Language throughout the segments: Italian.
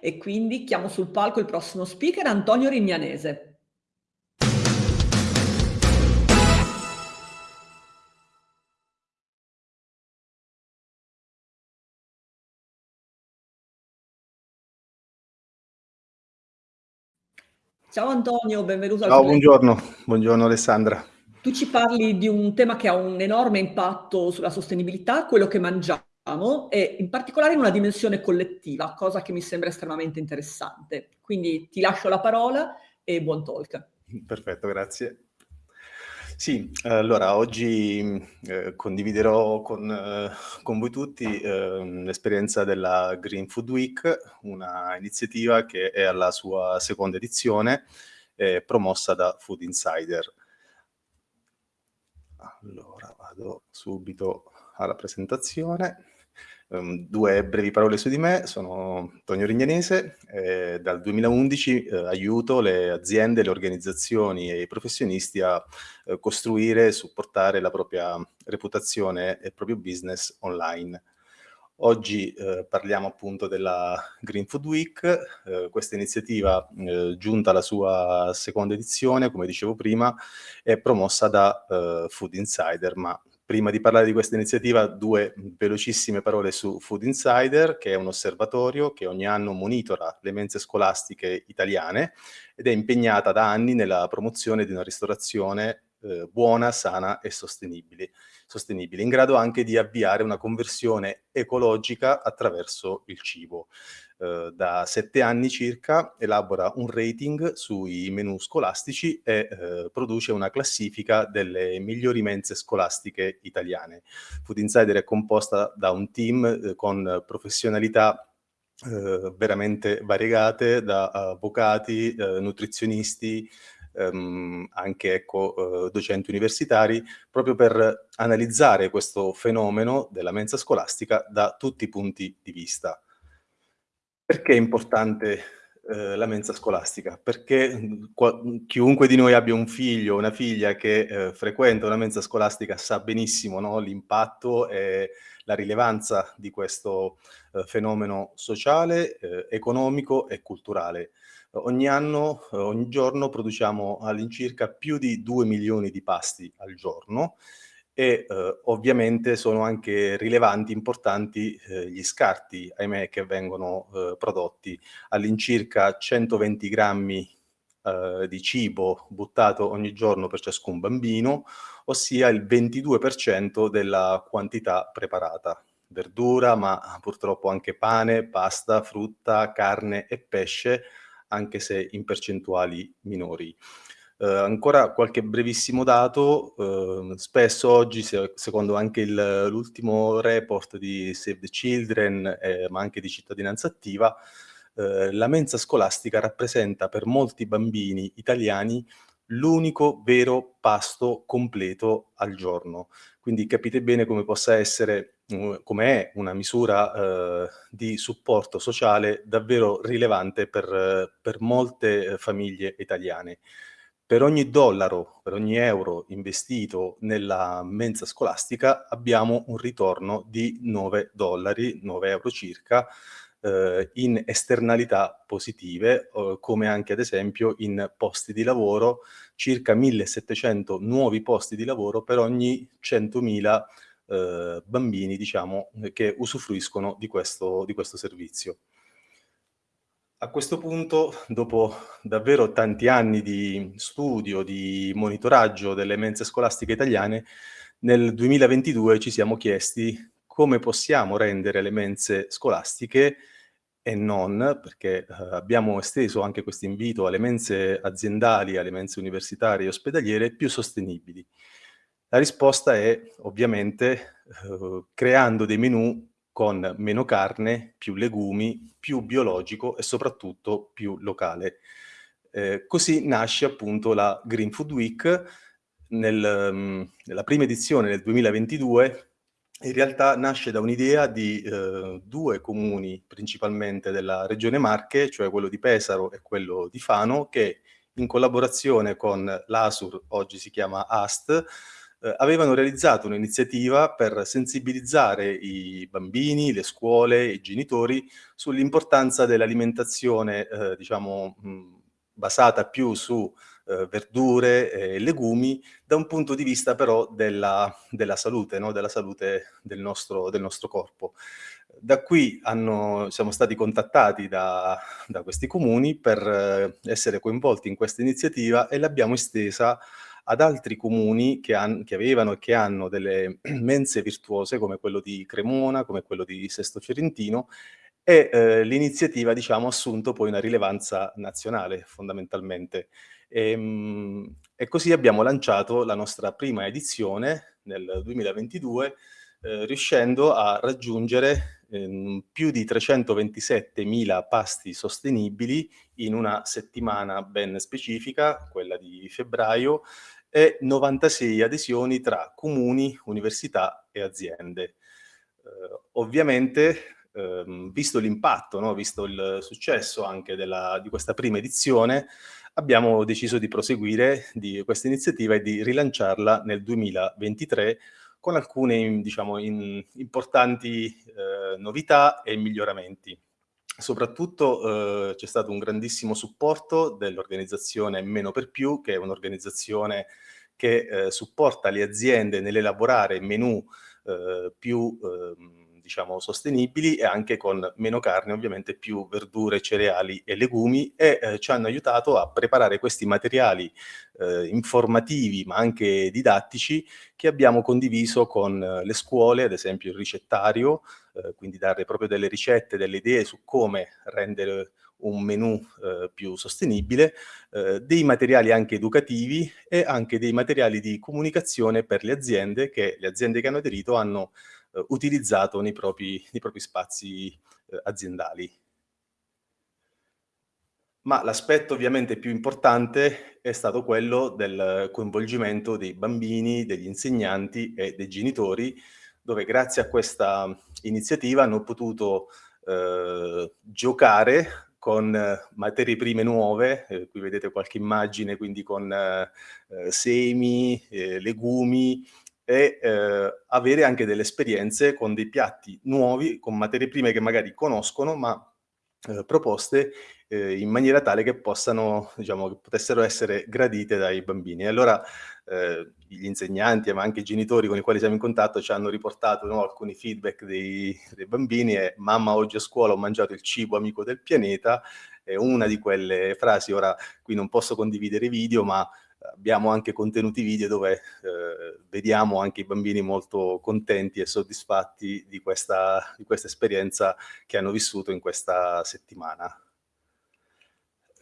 e quindi chiamo sul palco il prossimo speaker Antonio Rignanese. Ciao Antonio, benvenuto Ciao, buongiorno. Buongiorno Alessandra. Tu ci parli di un tema che ha un enorme impatto sulla sostenibilità, quello che mangiamo, e in particolare in una dimensione collettiva, cosa che mi sembra estremamente interessante. Quindi ti lascio la parola e buon talk. Perfetto, grazie. Sì, allora oggi eh, condividerò con, eh, con, voi tutti eh, l'esperienza della Green Food Week, una iniziativa che è alla sua seconda edizione, promossa da Food Insider. Allora, vado subito alla presentazione. Um, due brevi parole su di me, sono Antonio Rignanese, eh, dal 2011 eh, aiuto le aziende, le organizzazioni e i professionisti a eh, costruire e supportare la propria reputazione e il proprio business online. Oggi eh, parliamo appunto della Green Food Week, eh, questa iniziativa eh, giunta alla sua seconda edizione, come dicevo prima, è promossa da Food Insider, ma Prima di parlare di questa iniziativa, due velocissime parole su Food Insider, che è un osservatorio che ogni anno monitora le mense scolastiche italiane ed è impegnata da anni nella promozione di una ristorazione eh, buona, sana e sostenibile, sostenibile, in grado anche di avviare una conversione ecologica attraverso il cibo. Eh, da sette anni circa elabora un rating sui menu scolastici e eh, produce una classifica delle migliori mense scolastiche italiane. Food Insider è composta da un team eh, con professionalità Uh, veramente variegate da avvocati, uh, nutrizionisti, um, anche ecco, uh, docenti universitari, proprio per analizzare questo fenomeno della mensa scolastica da tutti i punti di vista. Perché è importante eh, la mensa scolastica? Perché mhmm, mhmm, chiunque di noi abbia un figlio o una figlia che eh, frequenta una mensa scolastica sa benissimo no, l'impatto e la rilevanza di questo eh, fenomeno sociale, eh, economico e culturale. Ogni anno, ogni giorno produciamo all'incirca più di 2 milioni di pasti al giorno e eh, ovviamente sono anche rilevanti, importanti eh, gli scarti, ahimè, che vengono eh, prodotti. All'incirca 120 grammi eh, di cibo buttato ogni giorno per ciascun bambino, ossia il 22% della quantità preparata. Verdura, ma purtroppo anche pane, pasta, frutta, carne e pesce, anche se in percentuali minori. Eh, ancora qualche brevissimo dato, eh, spesso oggi, se, secondo anche l'ultimo report di Save the Children, eh, ma anche di Cittadinanza Attiva, eh, la mensa scolastica rappresenta per molti bambini italiani l'unico vero pasto completo al giorno. Quindi capite bene come possa essere, come è una misura eh, di supporto sociale davvero rilevante per, per molte famiglie italiane. Per ogni dollaro, per ogni euro investito nella mensa scolastica abbiamo un ritorno di 9 dollari, 9 euro circa, eh, in esternalità positive, eh, come anche ad esempio in posti di lavoro, circa 1700 nuovi posti di lavoro per ogni 100.000 eh, bambini diciamo, che usufruiscono di questo, di questo servizio. A questo punto, dopo davvero tanti anni di studio, di monitoraggio delle mense scolastiche italiane, nel 2022 ci siamo chiesti come possiamo rendere le mense scolastiche e non, perché eh, abbiamo esteso anche questo invito alle mense aziendali, alle mense universitarie e ospedaliere, più sostenibili. La risposta è ovviamente eh, creando dei menù con meno carne, più legumi, più biologico e soprattutto più locale. Eh, così nasce appunto la Green Food Week, nel, um, nella prima edizione nel 2022 in realtà nasce da un'idea di eh, due comuni principalmente della regione Marche, cioè quello di Pesaro e quello di Fano, che in collaborazione con l'ASUR, oggi si chiama AST, eh, avevano realizzato un'iniziativa per sensibilizzare i bambini, le scuole, i genitori sull'importanza dell'alimentazione, eh, diciamo, mh, basata più su eh, verdure e legumi, da un punto di vista però della, della salute, no? della salute del nostro, del nostro corpo. Da qui hanno, siamo stati contattati da, da questi comuni per eh, essere coinvolti in questa iniziativa e l'abbiamo estesa ad altri comuni che, che, avevano e che hanno delle mense virtuose come quello di Cremona, come quello di Sesto Fiorentino e eh, l'iniziativa diciamo, ha assunto poi una rilevanza nazionale fondamentalmente. E, ehm, e, così abbiamo lanciato la nostra prima edizione nel 2022 eh, riuscendo a raggiungere eh, più di 327.000 pasti sostenibili in una settimana ben specifica, quella di febbraio, e 96 adesioni tra comuni, università e aziende. Eh, ovviamente ehm, visto l'impatto, no? visto il successo anche della, di questa prima edizione, abbiamo deciso di proseguire di questa iniziativa e di rilanciarla nel 2023 con alcune diciamo, in, importanti eh, novità e miglioramenti. Soprattutto eh, c'è stato un grandissimo supporto dell'organizzazione Meno per Più, che è un'organizzazione che eh, supporta le aziende nell'elaborare menù eh, più ehm, diciamo, sostenibili e anche con meno carne, ovviamente più verdure, cereali e legumi e eh, ci hanno aiutato a preparare questi materiali eh, informativi ma anche didattici che abbiamo condiviso con eh, le scuole, ad esempio il ricettario, eh, quindi dare proprio delle ricette, delle idee su come rendere un menù eh, più sostenibile, eh, dei materiali anche educativi e anche dei materiali di comunicazione per le aziende che le aziende che hanno aderito hanno eh, utilizzato nei propri, nei propri spazi eh, aziendali. Ma l'aspetto ovviamente più importante è stato quello del coinvolgimento dei bambini, degli insegnanti e dei genitori, dove grazie a questa iniziativa hanno potuto eh, giocare con materie prime nuove, eh, qui vedete qualche immagine, quindi con eh, semi, eh, legumi, e eh, avere anche delle esperienze con dei piatti nuovi, con materie prime che magari conoscono, ma eh, proposte eh, in maniera tale che possano, diciamo, che potessero essere gradite dai bambini. E allora eh, gli insegnanti, ma anche i genitori con i quali siamo in contatto ci hanno riportato no, alcuni feedback dei, dei bambini e mamma oggi a scuola ho mangiato il cibo amico del pianeta, è una di quelle frasi, ora qui non posso condividere video, ma abbiamo anche contenuti video dove eh, vediamo anche i bambini molto contenti e soddisfatti di questa, di questa esperienza che hanno vissuto in questa settimana.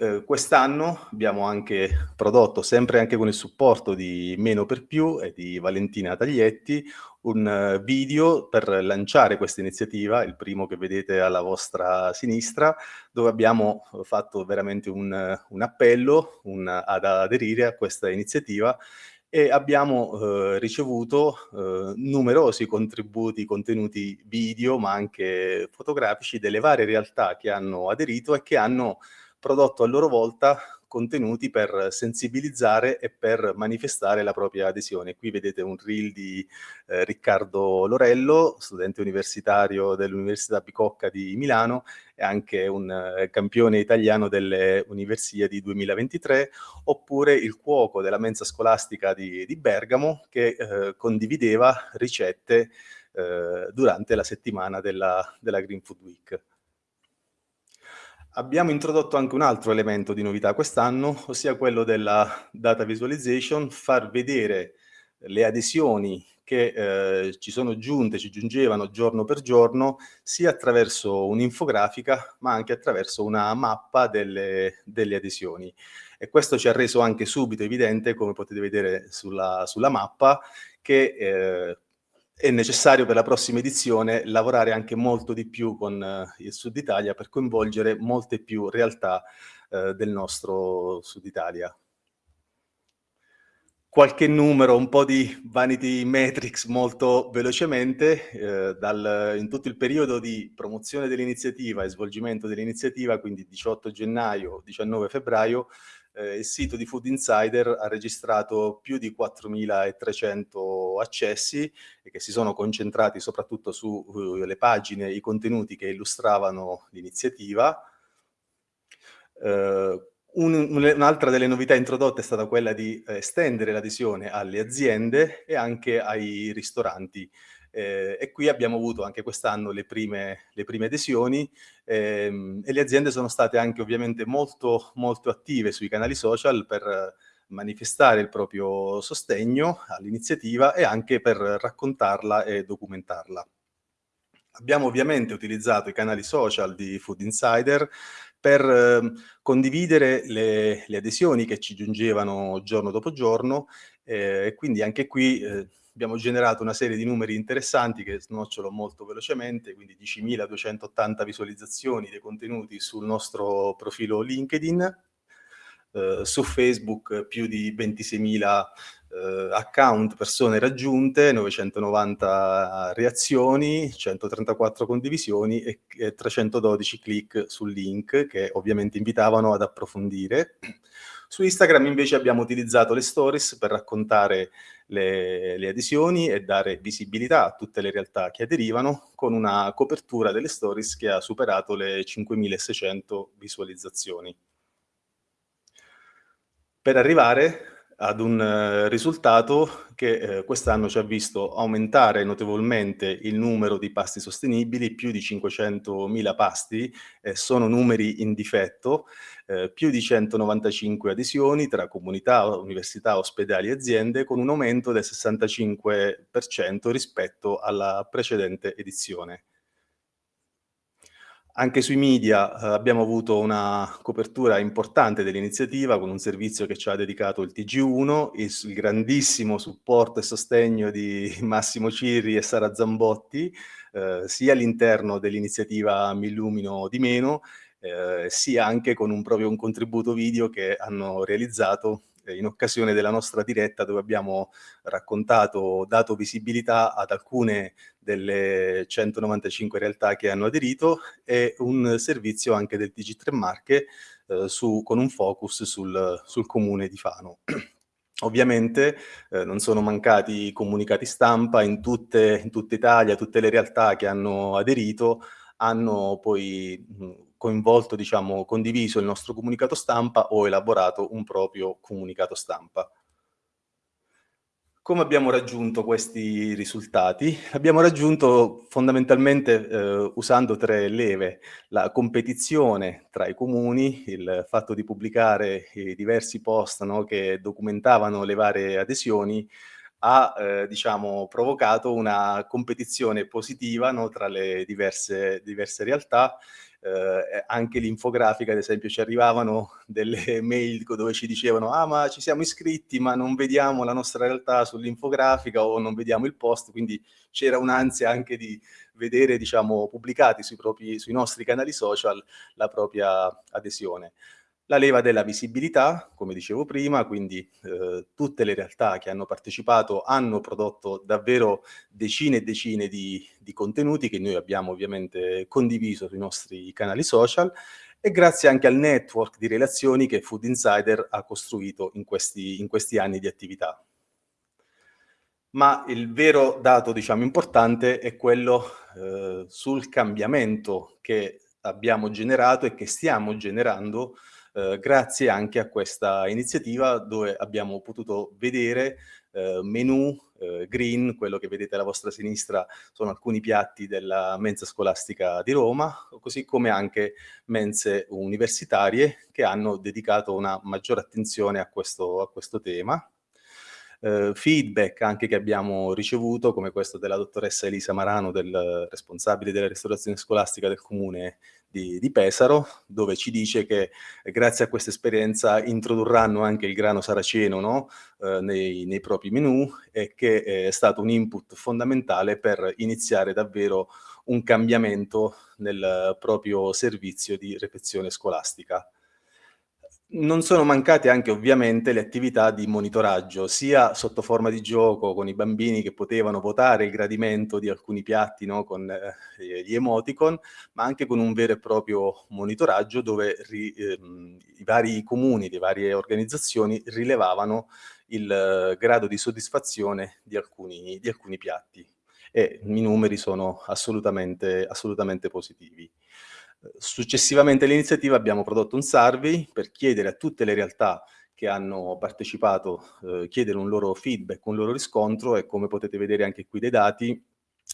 Eh, Quest'anno abbiamo anche prodotto, sempre anche con il supporto di Meno per Più e di Valentina Taglietti, un uh, video per lanciare questa iniziativa, il primo che vedete alla vostra sinistra, dove abbiamo fatto veramente un, un appello un, ad aderire a questa iniziativa e abbiamo eh, ricevuto eh, numerosi contributi, contenuti video, ma anche fotografici delle varie realtà che hanno aderito e che hanno prodotto a loro volta contenuti per sensibilizzare e per manifestare la propria adesione. Qui vedete un reel di eh, Riccardo Lorello, studente universitario dell'Università Bicocca di Milano e anche un eh, campione italiano delle Universiadi 2023, oppure il cuoco della mensa scolastica di, di Bergamo che eh, condivideva ricette eh, durante la settimana della, della Green Food Week. Abbiamo introdotto anche un altro elemento di novità quest'anno, ossia quello della data visualization, far vedere le adesioni che eh, ci sono giunte, ci giungevano giorno per giorno, sia attraverso un'infografica, ma anche attraverso una mappa delle, delle, adesioni. E questo ci ha reso anche subito evidente, come potete vedere sulla, sulla mappa, che eh, è necessario per la prossima edizione lavorare anche molto di più con eh, il Sud Italia per coinvolgere molte più realtà eh, del nostro Sud Italia. Qualche numero, un po' di vanity metrics molto velocemente, eh, dal, in tutto il periodo di promozione dell'iniziativa e svolgimento dell'iniziativa, quindi 18 gennaio, 19 febbraio, eh, il sito di Food Insider ha registrato più di 4.300 accessi che si sono concentrati soprattutto sulle uh, pagine, i contenuti che illustravano l'iniziativa. Uh, Un'altra delle novità introdotte è stata quella di eh, estendere l'adesione alle aziende e anche ai ristoranti. Eh, e qui abbiamo avuto anche quest'anno le le prime adesioni ehm, e le aziende sono state anche ovviamente molto, molto attive sui canali social per manifestare il proprio sostegno all'iniziativa e anche per raccontarla e documentarla. Abbiamo ovviamente utilizzato i canali social di Food Insider per eh, condividere le, le, adesioni che ci giungevano giorno dopo giorno eh, e quindi anche qui eh, abbiamo generato una serie di numeri interessanti che snocciolo molto velocemente, quindi 10.280 visualizzazioni dei contenuti sul nostro profilo LinkedIn, eh, su Facebook più di 26.000 eh, account, persone raggiunte, 990 reazioni, 134 condivisioni e, e 312 click sul link che ovviamente invitavano ad approfondire. Su Instagram invece abbiamo utilizzato le stories per raccontare le, le, adesioni e dare visibilità a tutte le realtà che aderivano con una copertura delle stories che ha superato le 5.600 visualizzazioni. Per arrivare ad un eh, risultato che eh, quest'anno ci ha visto aumentare notevolmente il numero di pasti sostenibili, più di 500.000 pasti, eh, sono numeri in difetto, eh, più di 195 adesioni tra comunità, università, ospedali e aziende, con un aumento del 65% rispetto alla precedente edizione. Anche sui media eh, abbiamo avuto una copertura importante dell'iniziativa con un servizio che ci ha dedicato il TG1, il, il grandissimo supporto e sostegno di Massimo Cirri e Sara Zambotti, eh, sia all'interno dell'iniziativa Mi Illumino di Meno, eh, sia anche con un proprio un contributo video che hanno realizzato in occasione della nostra diretta dove abbiamo raccontato, dato visibilità ad alcune delle 195 realtà che hanno aderito e un servizio anche del TG3 Marche eh, su, con un focus sul, sul comune di Fano. Ovviamente eh, non sono mancati comunicati stampa in tutte, in tutta Italia, tutte le realtà che hanno aderito hanno poi coinvolto, diciamo, condiviso il nostro comunicato stampa o elaborato un proprio comunicato stampa. Come abbiamo raggiunto questi risultati? Abbiamo raggiunto fondamentalmente eh, usando tre leve, la competizione tra i comuni, il fatto di pubblicare i diversi post no, che documentavano le varie adesioni, ha eh, diciamo, provocato una competizione positiva no, tra le diverse, diverse realtà eh, anche l'infografica, ad esempio, ci arrivavano delle mail dove ci dicevano ah ma ci siamo iscritti ma non vediamo la nostra realtà sull'infografica o non vediamo il post, quindi c'era un'ansia anche di vedere, diciamo, pubblicati sui, propri, sui nostri canali social la propria adesione la leva della visibilità, come dicevo prima, quindi eh, tutte le realtà che hanno partecipato hanno prodotto davvero decine e decine di, di, contenuti che noi abbiamo ovviamente condiviso sui nostri canali social e grazie anche al network di relazioni che Food Insider ha costruito in questi, in questi anni di attività. Ma il vero dato, diciamo, importante è quello eh, sul cambiamento che abbiamo generato e che stiamo generando eh, grazie anche a questa iniziativa dove abbiamo potuto vedere eh, menu eh, green, quello che vedete alla vostra sinistra sono alcuni piatti della mensa scolastica di Roma, così come anche mense universitarie che hanno dedicato una maggiore attenzione a questo, a questo tema eh, feedback anche che abbiamo ricevuto, come questo della dottoressa Elisa Marano, del responsabile della ristorazione scolastica del comune di, di Pesaro, dove ci dice che eh, grazie a questa esperienza introdurranno anche il grano saraceno no? eh, nei, nei, propri menù e che è stato un input fondamentale per iniziare davvero un cambiamento nel proprio servizio di refezione scolastica. Non sono mancate anche ovviamente le attività di monitoraggio, sia sotto forma di gioco con i bambini che potevano votare il gradimento di alcuni piatti, no, con eh, gli emoticon, ma anche con un vero e proprio monitoraggio dove ri, ehm, i vari comuni, le varie organizzazioni rilevavano il eh, grado di soddisfazione di alcuni, di alcuni piatti e i numeri sono assolutamente, assolutamente positivi. Successivamente all'iniziativa abbiamo prodotto un survey per chiedere a tutte le realtà che hanno partecipato, eh, chiedere un loro feedback, un loro riscontro e come potete vedere anche qui dai dati,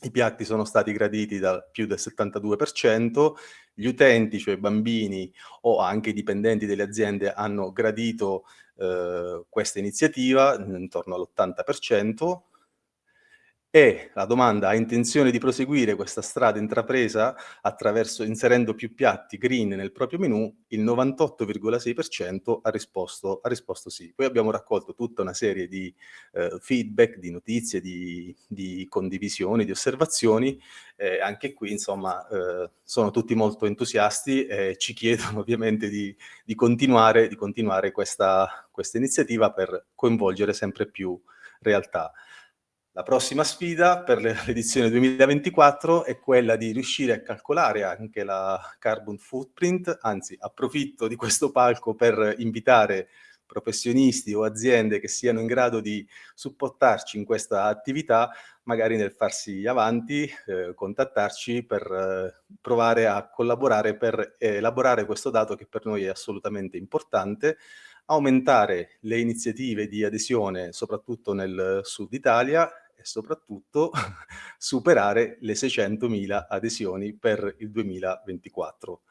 i piatti sono stati graditi da più del 72%, gli utenti, cioè bambini o anche i dipendenti delle aziende hanno gradito eh, questa iniziativa intorno all'80%, e la domanda ha intenzione di proseguire questa strada intrapresa attraverso inserendo più piatti green nel proprio menù, il 98,6% ha ha risposto sì. Poi abbiamo raccolto tutta una serie di eh, feedback, di notizie, di, di, condivisioni, di osservazioni, eh, anche qui insomma eh, sono tutti molto entusiasti e ci chiedono ovviamente di, di continuare, di continuare questa, questa iniziativa per coinvolgere sempre più realtà. La prossima sfida per l'edizione 2024 è quella di riuscire a calcolare anche la carbon footprint, anzi approfitto di questo palco per invitare professionisti o aziende che siano in grado di supportarci in questa attività, magari nel farsi avanti, eh, contattarci per eh, provare a collaborare per elaborare questo dato che per noi è assolutamente importante, aumentare le iniziative di adesione soprattutto nel sud Italia e soprattutto superare le 600.000 adesioni per il 2024.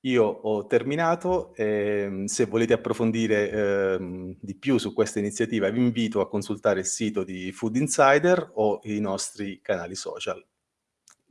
Io ho terminato, eh, se volete approfondire eh, di più su questa iniziativa vi invito a consultare il sito di Food Insider o i nostri canali social.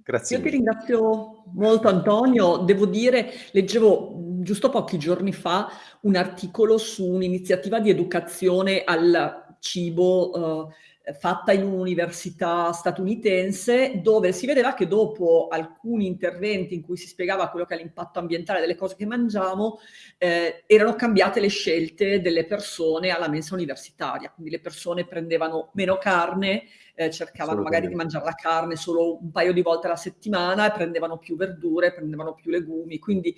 Grazie Io mille. ti ringrazio molto Antonio, devo dire, leggevo giusto pochi giorni fa un articolo su un'iniziativa di educazione al cibo eh, fatta in un'università statunitense dove si vedeva che dopo alcuni interventi in cui si spiegava quello che è l'impatto ambientale delle cose che mangiamo, eh, erano cambiate le scelte delle persone alla mensa universitaria, quindi le persone prendevano meno carne, eh, cercavano magari di mangiare la carne solo un paio di volte alla settimana e prendevano più verdure, prendevano più legumi, quindi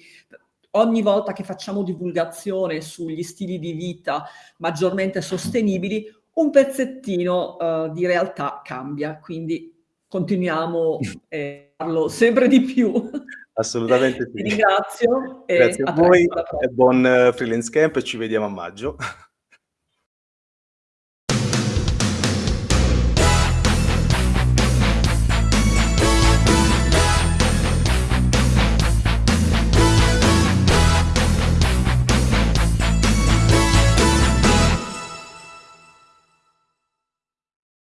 ogni volta che facciamo divulgazione sugli stili di vita maggiormente sostenibili, un pezzettino uh, di realtà cambia, quindi continuiamo e parlo sempre di più. Assolutamente sì. Ti ringrazio. Grazie a voi e buon uh, freelance camp e ci vediamo a maggio.